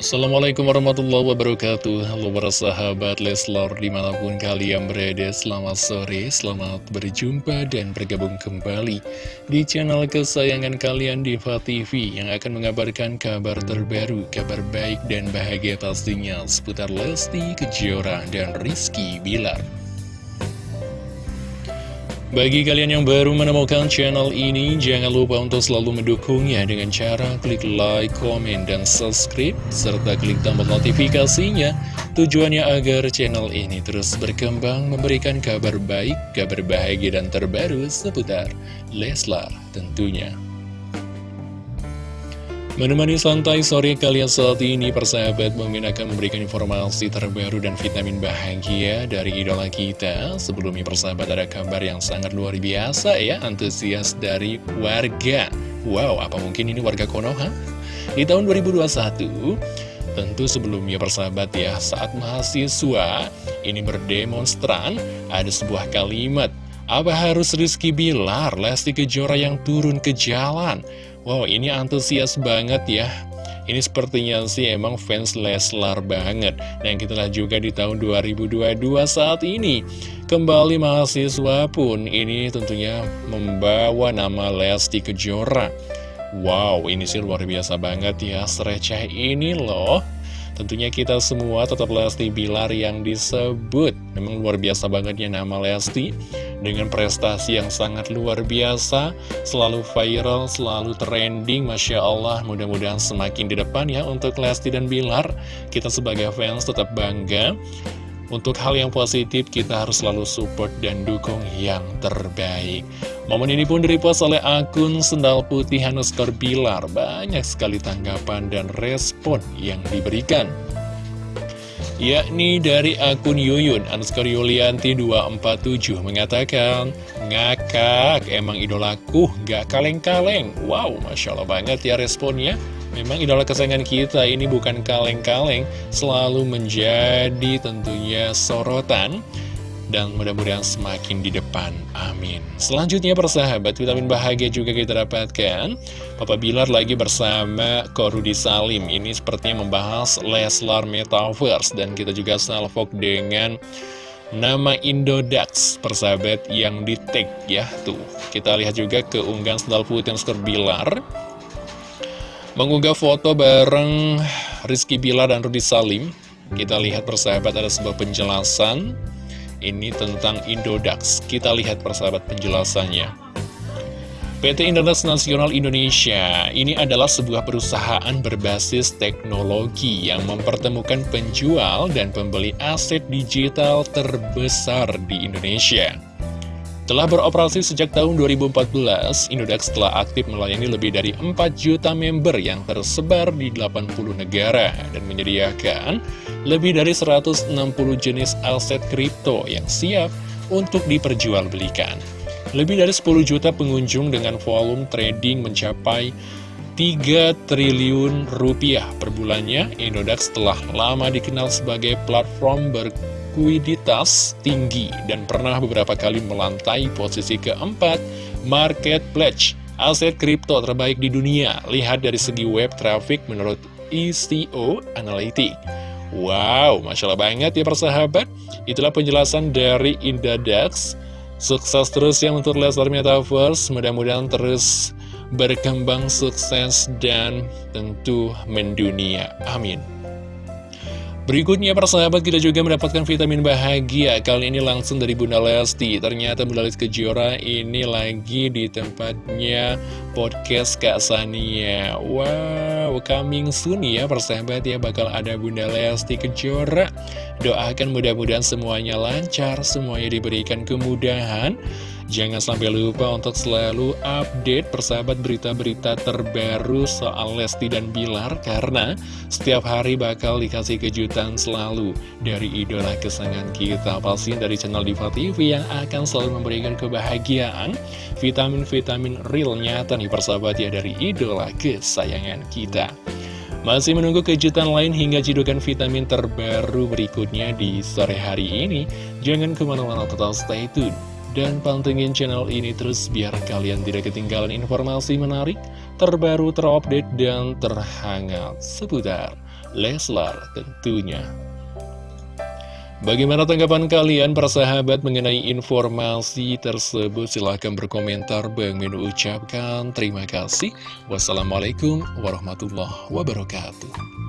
Assalamualaikum warahmatullahi wabarakatuh. Halo para sahabat Leslar di mana pun kalian berada Selamat sore, selamat berjumpa dan bergabung kembali Di channel kesayangan kalian Diva TV Yang akan mengabarkan kabar terbaru Kabar baik dan bahagia pastinya Seputar Lesti, Kejora, dan Rizky Bilar bagi kalian yang baru menemukan channel ini, jangan lupa untuk selalu mendukungnya dengan cara klik like, komen, dan subscribe, serta klik tombol notifikasinya. Tujuannya agar channel ini terus berkembang, memberikan kabar baik, kabar bahagia, dan terbaru seputar Leslar tentunya. Menemani santai sore kalian saat ini, persahabat Mimin akan memberikan informasi terbaru dan vitamin bahagia dari idola kita. Sebelumnya persahabat ada kabar yang sangat luar biasa ya, antusias dari warga. Wow, apa mungkin ini warga Konoha? Di tahun 2021, tentu sebelumnya persahabat ya, saat mahasiswa ini berdemonstran, ada sebuah kalimat, apa harus Rizky Bilar, Lesti Kejora yang turun ke jalan? Wow, ini antusias banget ya. Ini sepertinya sih emang fans Leslar banget. Dan kita lihat juga di tahun 2022 saat ini. Kembali mahasiswa pun ini tentunya membawa nama Lesti Kejora. Wow, ini sih luar biasa banget ya. Sereceh ini loh. Tentunya kita semua tetap Lesti Bilar yang disebut. Memang luar biasa banget ya nama Lesti. Dengan prestasi yang sangat luar biasa, selalu viral, selalu trending, Masya Allah, mudah-mudahan semakin di depan ya untuk Lesti dan Bilar, kita sebagai fans tetap bangga, untuk hal yang positif kita harus selalu support dan dukung yang terbaik. Momen ini pun direpost oleh akun Sendal Putih Hanuskor Bilar. Banyak sekali tanggapan dan respon yang diberikan yakni dari akun Yuyun Anuskar Yulianti 247 mengatakan ngakak emang idolaku gak kaleng-kaleng wow Masya Allah banget ya responnya memang idola kesayangan kita ini bukan kaleng-kaleng selalu menjadi tentunya sorotan dan mudah-mudahan semakin di depan. Amin. Selanjutnya persahabat, vitamin bahagia juga kita dapatkan. Papa Bilar lagi bersama Korudi Salim. Ini sepertinya membahas Leslar Metaverse dan kita juga salvok dengan nama Indodax persahabat yang di tag ya tuh. Kita lihat juga keunggahan sendal putih Skor Bilar mengunggah foto bareng Rizky Bilar dan Rudi Salim. Kita lihat persahabat ada sebuah penjelasan ini tentang Indodax. Kita lihat persahabat penjelasannya. PT Internet Nasional Indonesia ini adalah sebuah perusahaan berbasis teknologi yang mempertemukan penjual dan pembeli aset digital terbesar di Indonesia. Telah beroperasi sejak tahun 2014, Indodax telah aktif melayani lebih dari 4 juta member yang tersebar di 80 negara dan menyediakan lebih dari 160 jenis aset kripto yang siap untuk diperjualbelikan. Lebih dari 10 juta pengunjung dengan volume trading mencapai 3 triliun rupiah per bulannya, Indodax telah lama dikenal sebagai platform ber likuiditas tinggi dan pernah beberapa kali melantai posisi keempat market pledge aset kripto terbaik di dunia. Lihat dari segi web traffic menurut ECO Analytics. Wow, Masya Allah banget ya persahabat. Itulah penjelasan dari Indadax. Sukses terus ya untuk Leslar Metaverse. Mudah-mudahan terus berkembang sukses dan tentu mendunia. Amin. Berikutnya persahabat kita juga mendapatkan vitamin bahagia. Kali ini langsung dari Bunda Lesti. Ternyata Bunda Lesti Kejora ini lagi di tempatnya podcast Kak Sania. Wow, coming soon ya persahabat ya. Bakal ada Bunda Lesti Kejora. Doakan mudah-mudahan semuanya lancar Semuanya diberikan kemudahan Jangan sampai lupa untuk selalu update persahabat berita-berita terbaru soal Lesti dan Bilar Karena setiap hari bakal dikasih kejutan selalu dari idola kesayangan kita. Pasti dari channel Diva TV yang akan selalu memberikan kebahagiaan Vitamin-vitamin real nyata nih persahabat ya dari idola kesayangan kita. Masih menunggu kejutan lain hingga cidukan vitamin terbaru berikutnya di sore hari ini? Jangan ke mana-mana total stay tune dan pantengin channel ini terus biar kalian tidak ketinggalan informasi menarik, terbaru, terupdate, dan terhangat seputar Leslar tentunya. Bagaimana tanggapan kalian para sahabat mengenai informasi tersebut? Silahkan berkomentar. Bang Min ucapkan terima kasih. Wassalamualaikum warahmatullahi wabarakatuh.